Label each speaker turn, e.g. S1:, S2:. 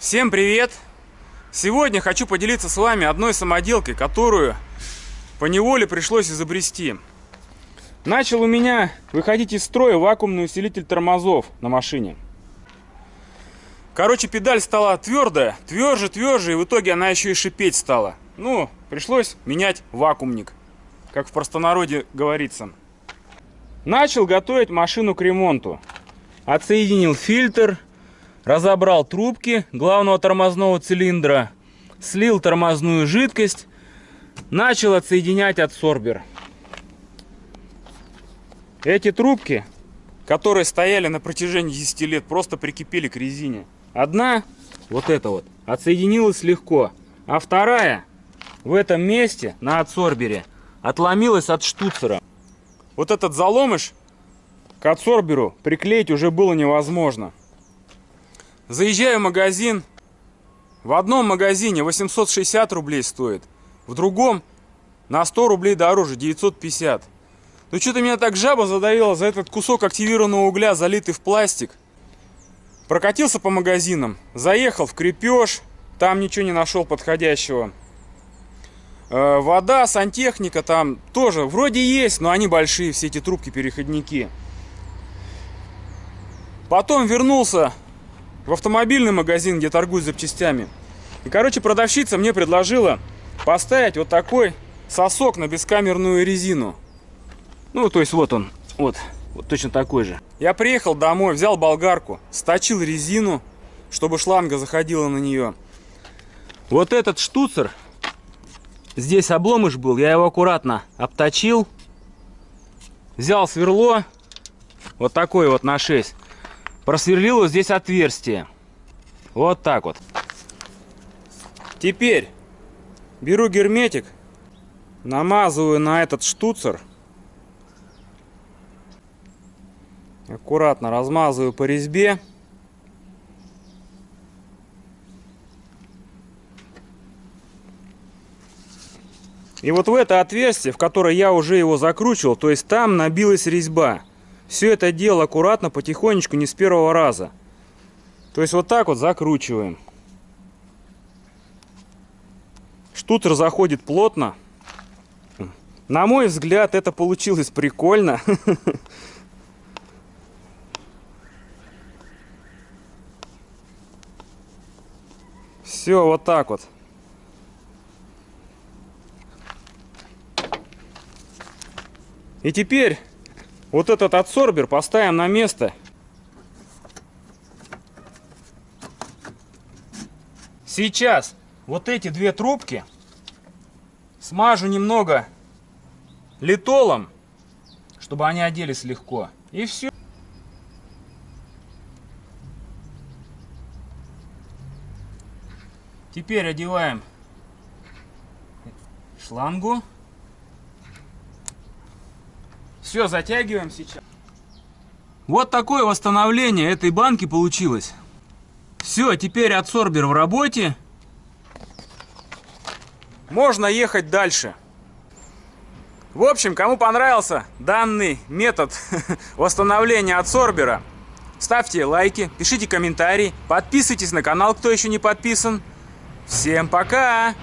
S1: Всем привет! Сегодня хочу поделиться с вами одной самоделкой, которую по неволе пришлось изобрести. Начал у меня выходить из строя вакуумный усилитель тормозов на машине. Короче, педаль стала твердая, тверже, тверже, и в итоге она еще и шипеть стала. Ну, пришлось менять вакуумник, как в простонародье говорится. Начал готовить машину к ремонту. Отсоединил фильтр, разобрал трубки главного тормозного цилиндра, слил тормозную жидкость, начал отсоединять адсорбер. Эти трубки, которые стояли на протяжении 10 лет, просто прикипели к резине. Одна, вот эта вот, отсоединилась легко, а вторая в этом месте, на адсорбере, отломилась от штуцера. Вот этот заломыш к адсорберу приклеить уже было невозможно. Заезжаю в магазин. В одном магазине 860 рублей стоит. В другом на 100 рублей дороже, 950. Ну что-то меня так жаба задавила за этот кусок активированного угля, залитый в пластик. Прокатился по магазинам, заехал в крепеж, там ничего не нашел подходящего. Э, вода, сантехника там тоже вроде есть, но они большие, все эти трубки-переходники. Потом вернулся в автомобильный магазин, где торгуют запчастями. И, короче, продавщица мне предложила поставить вот такой сосок на бескамерную резину. Ну, то есть вот он, вот, вот точно такой же. Я приехал домой, взял болгарку, сточил резину, чтобы шланга заходила на нее. Вот этот штуцер, здесь обломыш был, я его аккуратно обточил. Взял сверло, вот такой вот на 6 просверлил вот здесь отверстие. Вот так вот. Теперь беру герметик, намазываю на этот штуцер. Аккуратно размазываю по резьбе. И вот в это отверстие, в которое я уже его закручивал, то есть там набилась резьба. Все это дело аккуратно, потихонечку, не с первого раза. То есть вот так вот закручиваем. Штутер заходит плотно. На мой взгляд, это получилось прикольно. Все, вот так вот. И теперь вот этот адсорбер поставим на место. Сейчас вот эти две трубки смажу немного литолом, чтобы они оделись легко. И все. Теперь одеваем шлангу. Все, затягиваем сейчас. Вот такое восстановление этой банки получилось. Все, теперь адсорбер в работе. Можно ехать дальше. В общем, кому понравился данный метод восстановления адсорбера, ставьте лайки, пишите комментарии, подписывайтесь на канал, кто еще не подписан. Всем пока!